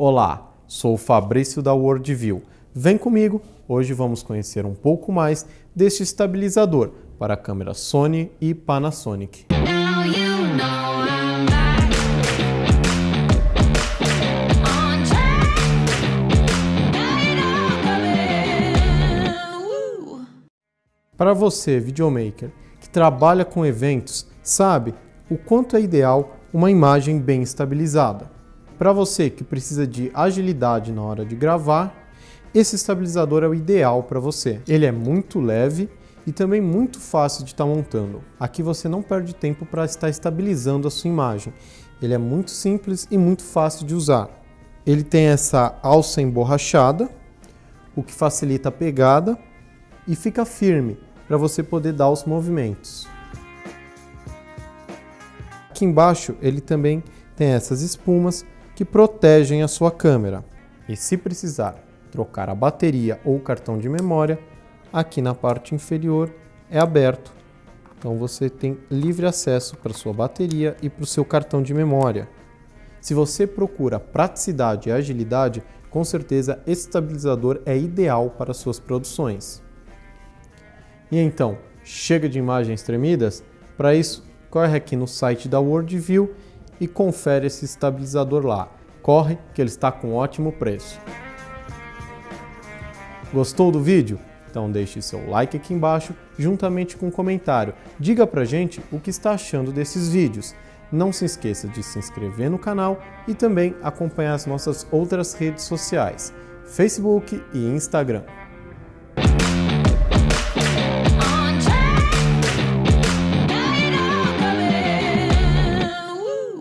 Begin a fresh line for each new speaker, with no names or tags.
Olá, sou o Fabrício da Worldview. Vem comigo, hoje vamos conhecer um pouco mais deste estabilizador para câmeras Sony e Panasonic. Para você, videomaker, que trabalha com eventos, sabe o quanto é ideal uma imagem bem estabilizada. Para você que precisa de agilidade na hora de gravar, esse estabilizador é o ideal para você. Ele é muito leve e também muito fácil de estar tá montando. Aqui você não perde tempo para estar estabilizando a sua imagem. Ele é muito simples e muito fácil de usar. Ele tem essa alça emborrachada, o que facilita a pegada e fica firme para você poder dar os movimentos. Aqui embaixo ele também tem essas espumas que protegem a sua câmera. E se precisar trocar a bateria ou cartão de memória, aqui na parte inferior é aberto. Então você tem livre acesso para sua bateria e para o seu cartão de memória. Se você procura praticidade e agilidade, com certeza esse estabilizador é ideal para suas produções. E então, chega de imagens tremidas? Para isso, corre aqui no site da Worldview e confere esse estabilizador lá. Corre que ele está com ótimo preço. Gostou do vídeo? Então deixe seu like aqui embaixo, juntamente com um comentário. Diga pra gente o que está achando desses vídeos. Não se esqueça de se inscrever no canal e também acompanhar as nossas outras redes sociais, Facebook e Instagram.